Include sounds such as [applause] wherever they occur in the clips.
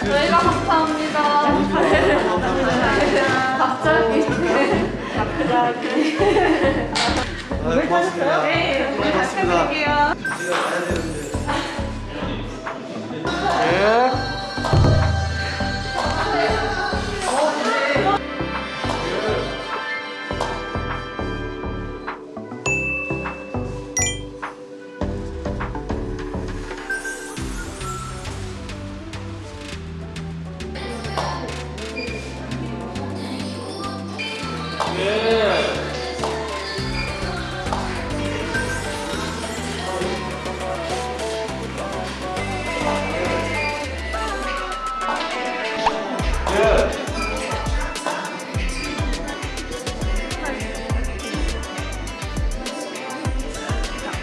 저희가 감사합니다. 갑자기. 갑자기. 아, 고맙습니다. 네, 오늘 다시 고맙습니다. 뵐게요. 네.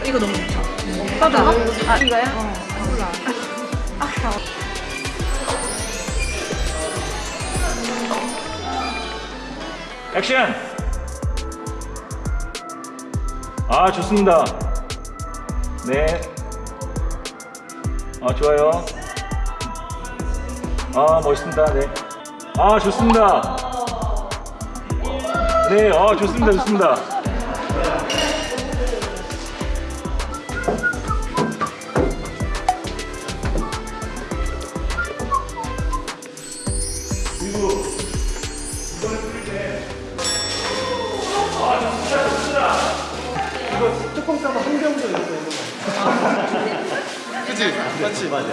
이거 너무 좋다. 오빠다. 아, 이거요? 어, 몰라. 액션! 아 좋습니다. 네. 아, 좋아요. 아 멋있습니다. 네아 좋습니다. 네아 좋습니다. 좋습니다. 뚜껑 그치? 맞지? 맞아.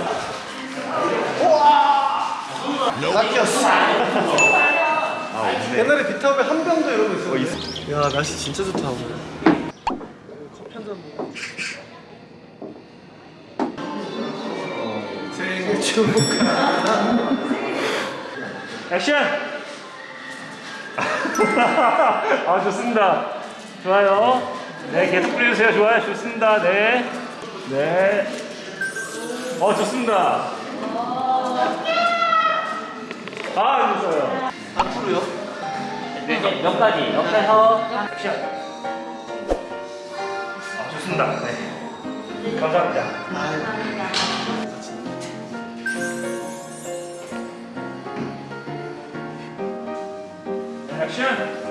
우와! 낚였어. 옛날에 비타오에 한 병도 이러고 있었는데. 야, 날씨 진짜 좋다, 오늘. 커피 한 잔 먹어. 생일 축하. [laughs] 액션! [laughs] 아 좋습니다 좋아요 네 계속 뿌려주세요 좋아요 좋습니다 네네 어 좋습니다. 아 됐어요. 앞으로요? 네, 이제 여기까지 여기서 액션 아 좋습니다. 네. 감사합니다. 액션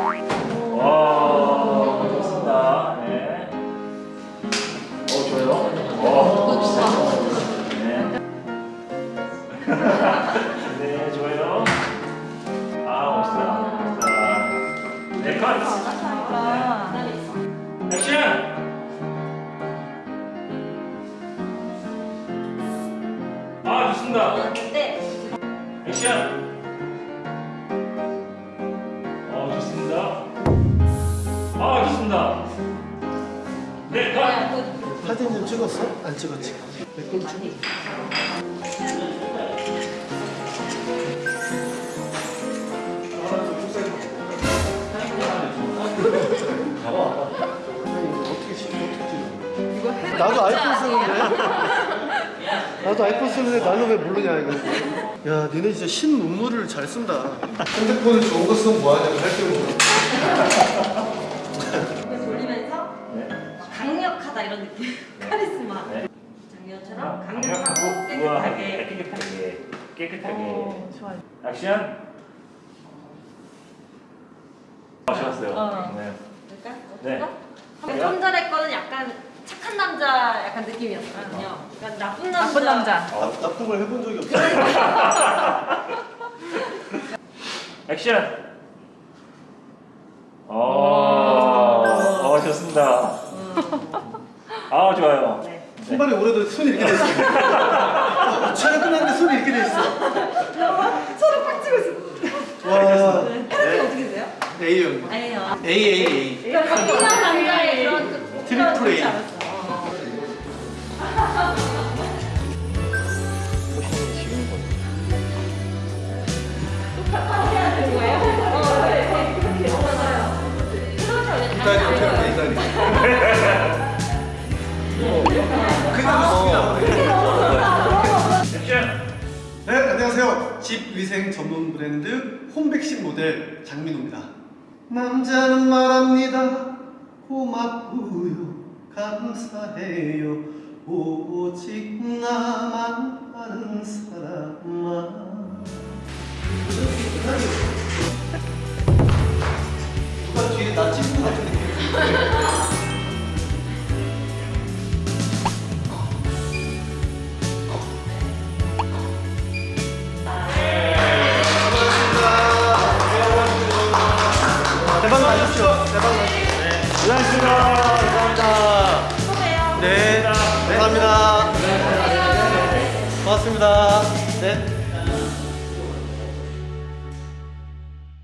와 좋습니다 네. 어 좋아요. 어. 네. [laughs] 네 좋아요. 아 멋있다. 멋있다. 네 컷. 네. 액션. 아 좋습니다. 액션. 네 컷. 사진 좀 찍었어? 안 찍었지? 어떻게 찍어? 나도 아이폰 쓰는데. 나도 아이폰 쓰는데 나는 왜 모르냐 이거. 야, 니네 진짜 신 문물을 잘 쓴다. 핸드폰을 좋은 거 쓰면 뭐하냐고 할게 없어. [laughs] 이런 느낌. [laughs] 카리스마. 네. 작년처럼 강력하고 강력하고 깨끗하게. 깨끗하게 깨끗하게. 어, 좋아요. 액션? 아 좋았어요. 어. 네. 그럴까? 네. 좀 전에 거는 약간 착한 남자 약간 느낌이었거든요. 약간 나쁜 남자. 나쁜 남자. 나, 나쁜 걸 해본 적이 없어. [laughs] 액션. 어, 어. 좋습니다 아 좋아요 네. 신발이 오래도 손이 이렇게 돼 있어. [laughs] 촬영 끝났는데 손이 이렇게 돼 있어. 서로 빡 치고 있어 와. 혈압이 어떻게 되세요? A형. 아니에요 A A A. 그러니까 강렬한 남자의 그런 그 트리플 A. 네, 네, 안 돼, 이다리. 네, 안녕하세요. 집 위생 전문 브랜드 홈백신 모델 장민호입니다. 남자는 말합니다. 고맙고요. 감사해요. 오직 나만 아는 사람만. 고생하셨습니다. 감사합니다. 네, 감사합니다. 고맙습니다. 네.